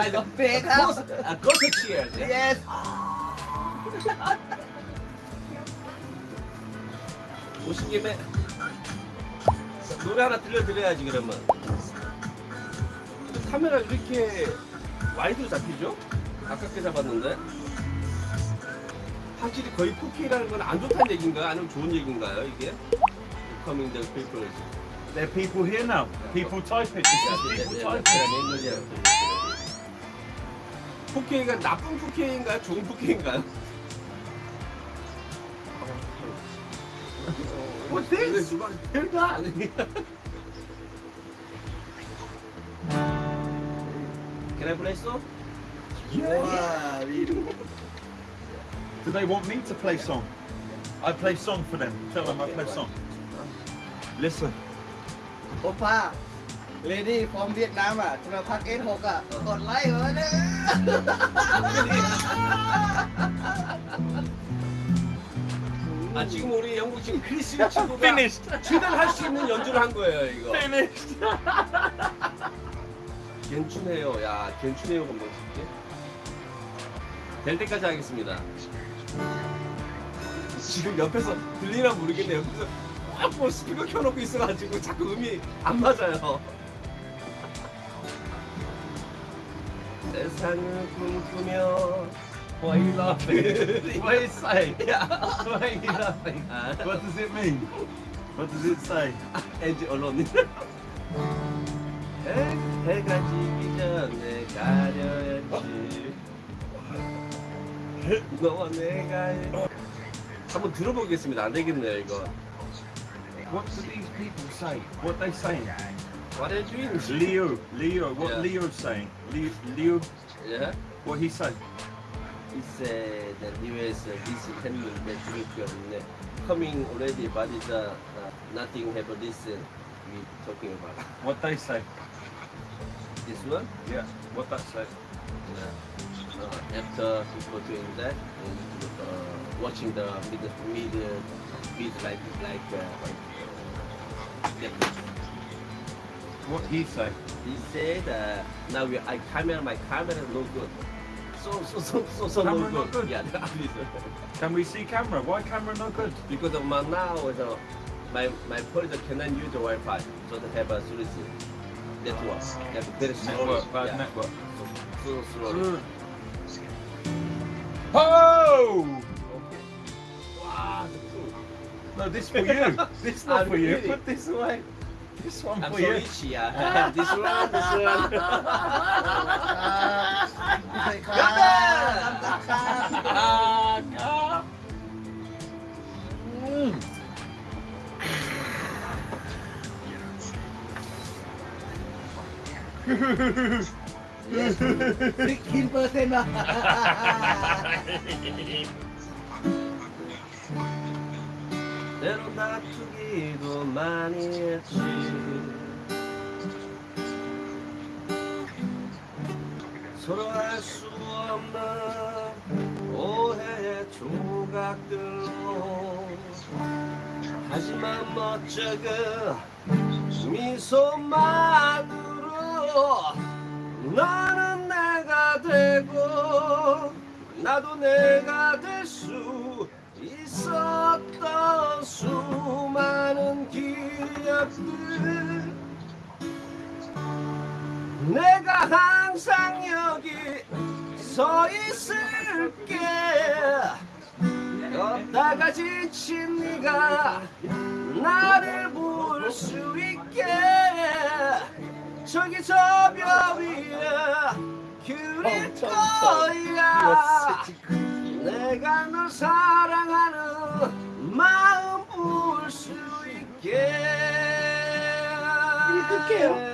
By the big house. Uh, go to cheers. Yeah? Yes. 오신 김에 노래 하나 들려드려야지 그러면. 카메라 이렇게 와이드로 잡히죠? 아깝게 잡았는데. 확실히 거의 4K라는 건 안 좋다는 얘기인가요? 아니면 좋은 얘기인가요? 이게? Coming the people. There are people here now. People typing. People typing. 4K가 나쁜 4K인가요? 좋은 4K인가요? What's this? Who's that? Can I play so? wow Do they want me to play song? I play song for them. Tell them I play song. Listen. โ อป้าเลดี้ฟอร์มเวียดนามอ่ะจะมาพักเอสหกอ่ะกดไลค์เหรอเนี่ย 아 지금 우리 영국 지금 크리스 친구가 Finished. 최대한 할 수 있는 연주를 한 거예요 이거. Finished. 괜춘해요. 야 괜춘해요 건방지게. 될 때까지 하겠습니다. 지금 옆에서 들리나 모르겠네. 옆에서 막뭐 스피커 켜놓고 있어가지고 자꾸 음이 안 맞아요. 세상을 꿈꾸며 Why are you laughing? What is? 야, Why are you laughing? 아, What does it mean? What does it say? 엔지 언론. 해, 해가 지기 전에 가려야지. 너와 내가 한번 들어보겠습니다. 안 되겠네요 이거. What do these people say? What they saying? What are you doing? Leo, Leo, what Yeah. Leo's saying? Leo, Leo, Yeah. what he say? He said that he US this handling that we coming already, but it's uh, uh, nothing happened. this uh, we talking about. What they say? This one. Yeah, what that say? Uh, uh, after people doing that, and, uh, watching the mid mid mid like like uh, uh, yeah. What he say? he said uh, now we, I camera my camera no good. So so so so so no good. not good? Yeah, Can we see camera? Why camera no good? because of my now uh, my my police cannot use the Wi-Fi, so they have a service network. They have very slow. Network, bad yeah. network. So slowly. Oh! Okay. Wow, the cool. No, this for you. This not Ah, for you. really? Put this away. This one I'm for you. rich, yeah. this one, this one. Ganda! mm. Yes, Big 15%. 때로 다투기도 많이 했지. 서로 알 수 없는 오해의 조각들로. 하지만 멋쩍은 미소만으로 너는 내가 되고 나도 내가 될수 있었던 수많은 기억들. 내가 항상 여기 서 있을게. 걷다가 지친 네가 나를 볼 수 있게. 저기 저벽 위에 그릴 거야 내가 널 사랑하는 마음 볼수 있게 이렇게요?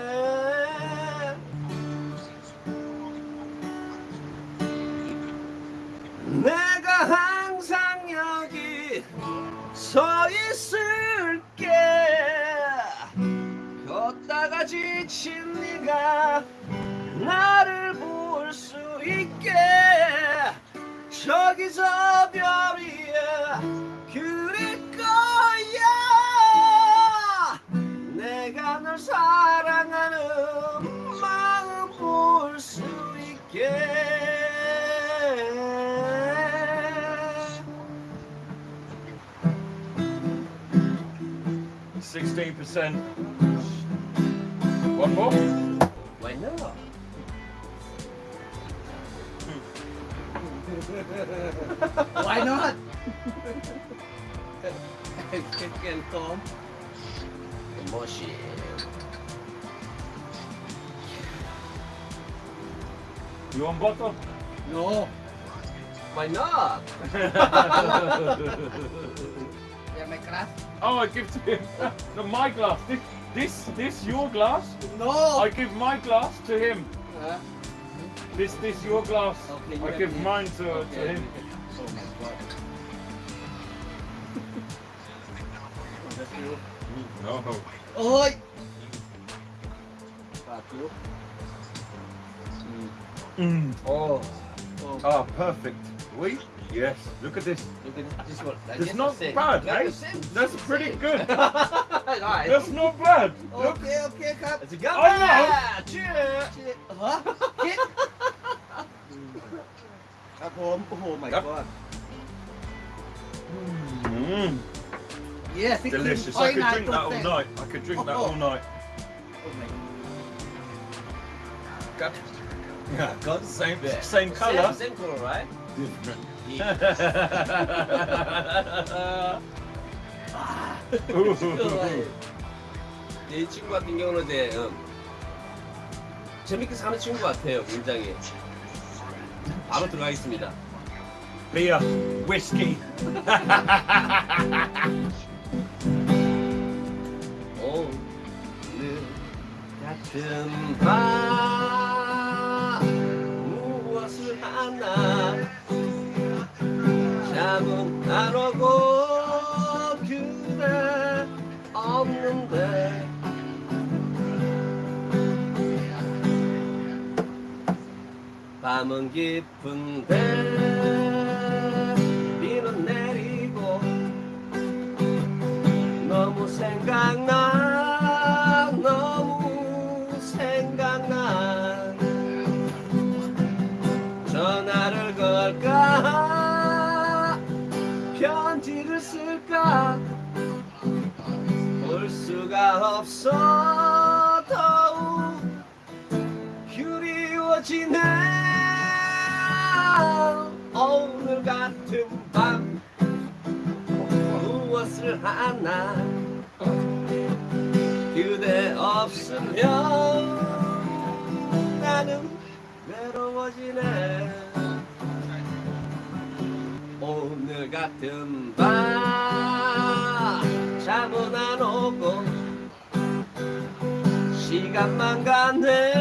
내가 항상 여기 서 있을게 걷다가 지친 네가 저기 저 별이야 그럴 거야 내가 널 사랑하는 마음 볼 수 있게 Sixteen. One more. Why not? Can can Tom. Emotion. You want bottle? No. Why not? Yeah, my class. Oh, I give to him. No, my glass. This, this, this your glass? No. I give my glass to him. Huh? This this your glass. Okay, you I give mine to, okay, to him. Oh no. Oh. Mm. Oh. oh. Ah, perfect. We? Yes. Look at this. Look at this one. That's not bad, eh? That's pretty good. right. That's not bad. Look. Okay, okay, Cap. It's a good one. Oh, ah, no. Cheers. Cheers. Huh? คิดครับผม โอ้โห my ครับ god Mm. yes Delicious. I could drink that all night. I could drink that all night. Oh my Got, yeah, got the same, Yeah. same colour. Same, same color, right? Different. 이 친구 같은 경우는 이제 음, 재밌게 사는 친구 같아요, 굉장히. 바로 들어가겠습니다. Beer, whiskey. 오늘 같은 밤 무엇을 하나 잠은 안 오고 밤은 깊은데 비는 내리고 너무 생각나 너무 생각나. 전화를 걸까? 편지를 쓸까? 볼 수가 없어. 더욱 그리워지네 같은 밤 무엇을 하나 그대 없으면 나는 외로워지네. 오늘 같은 밤 잠은 안 오고 시간만 가네.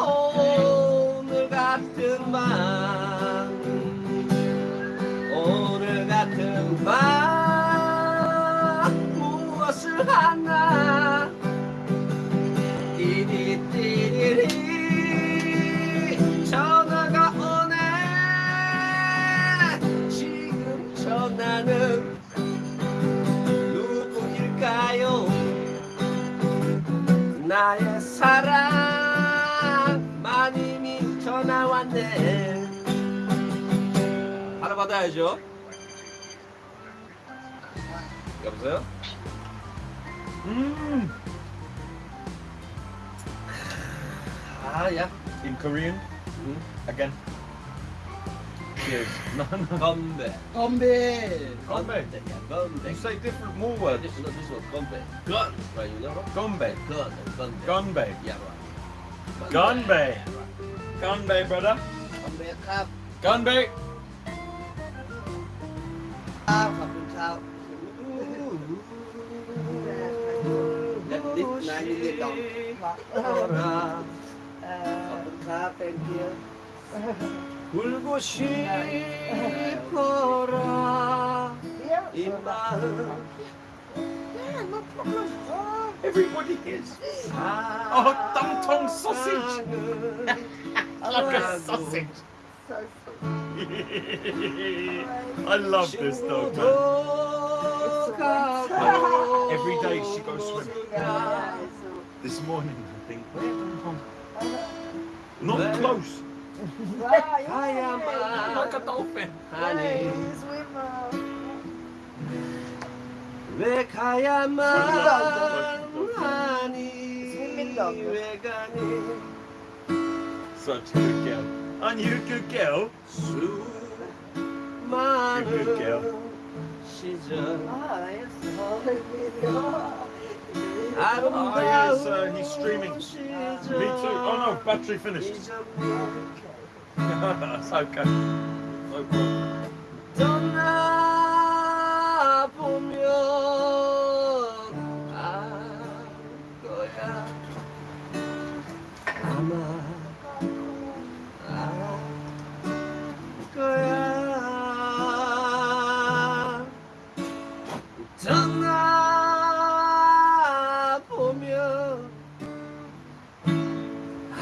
오늘 같은 밤 가야죠 여보세요? 음. Ah, yeah. In Korean? Again. Cheers. No, no. Gombe. You say different more words. This, no, this one, Gombe. Gun. Right, you know? Gombe. Gun. Uh, Gombe. Gombe. Yeah, right. Gombe. Gombe, brother. Gombe, cup. Gombe. ขอบคุณครับ That this nine million dong ขอบคุณครับ thank you 울고 싶어라 이 마음 Everybody is. Oh, tumtung sausage. Like a sausage. So sweet. I love this dog, man. Every day she goes swimming. This morning, I think, Not close. I am uh, like a dolphin. Honey. Such a good girl. And you could girl. Sue man. You're a good girl. She's a... Oh, I don't oh, yes, uh, he's streaming. Me too. Oh no, battery finished. That's okay. No problem.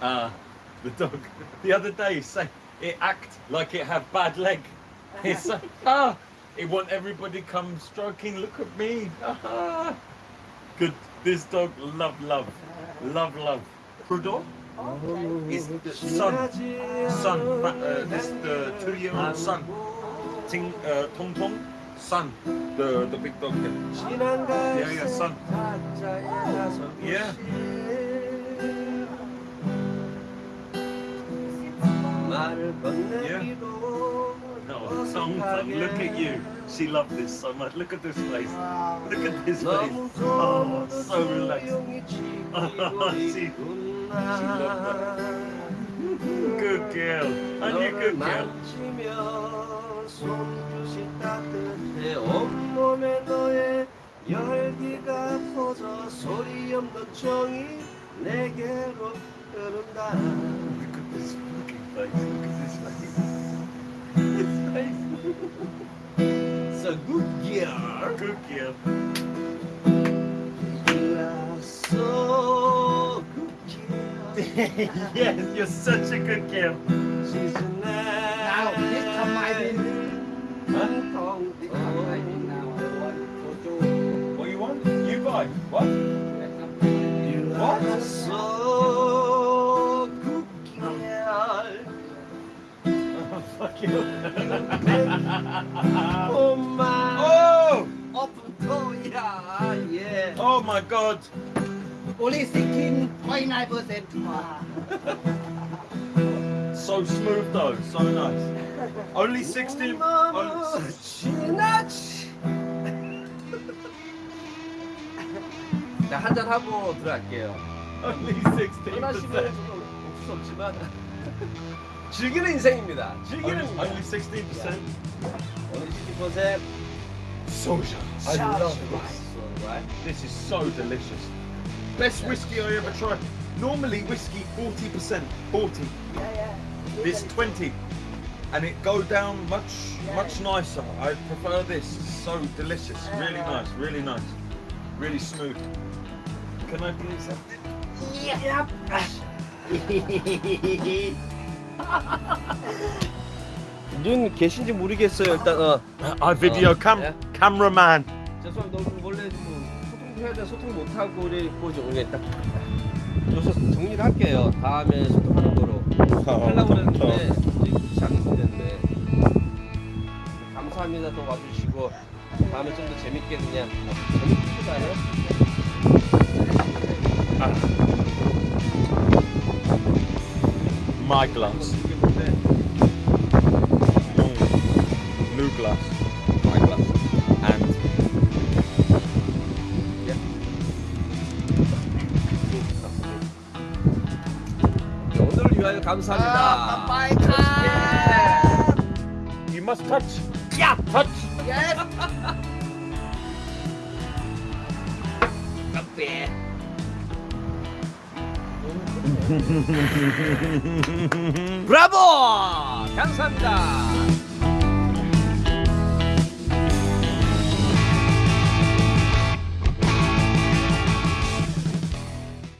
Ah, the dog. The other day, say it act like it have bad leg. It's like, ah, it want everybody come stroking. Look at me. Ah, good. This dog love love, love love. Prudor is the son. Son. Uh, this the two-year-old son. Ting uh, Tong Tong. Son. The the big dog. Yeah, yeah, son. Yeah. 말을 건네기도 No, Tong Tong. Look at you. She loved this so much. Look at this face. Look at this face. Oh, so relaxed. 조용히 She- 지키고 Good girl. And you good girl. 손끝이 내게로 흐른다 face. Look at this face. This face. So good girl Good girl. You are so good girl yes, you're such a good girl. She's a Now, this time I night What god. Only 16.9%. 와. So smooth though. So nice. Only 16. 너무 Only, 지나치. 자, 한잔 하고 들어갈게요. only 떠나시면 16%. 좀 없을 수 없지만 즐기는 인생입니다. 즐기는 Only, only 16%. 오늘 60%. Soja. I love this. Right? This is so delicious. Best whiskey I ever tried. Normally whiskey 40%, 40. Yeah, yeah. This 20. And it go down much much nicer. I prefer this. So delicious. Really nice, really nice. Really smooth. Can I please have Yep. 눈 계신지 모르겠어요. 일단 어. I video cam yeah. cameraman. 죄송합니다. 돼 소통 못 하고 그래고 오늘 딱 여기서 정리를 할게요. 다음에 소통하는 거로 하려고 그랬는데 않는데 감사합니다. 또 와주시고 다음에 좀 더 재밌게 그냥 재밌게 My glass. New glass. 오늘을 위하여 감사합니다. Bye, bye. you must touch. Yeah, touch. Yes. 카페. 브라보! 감사합니다.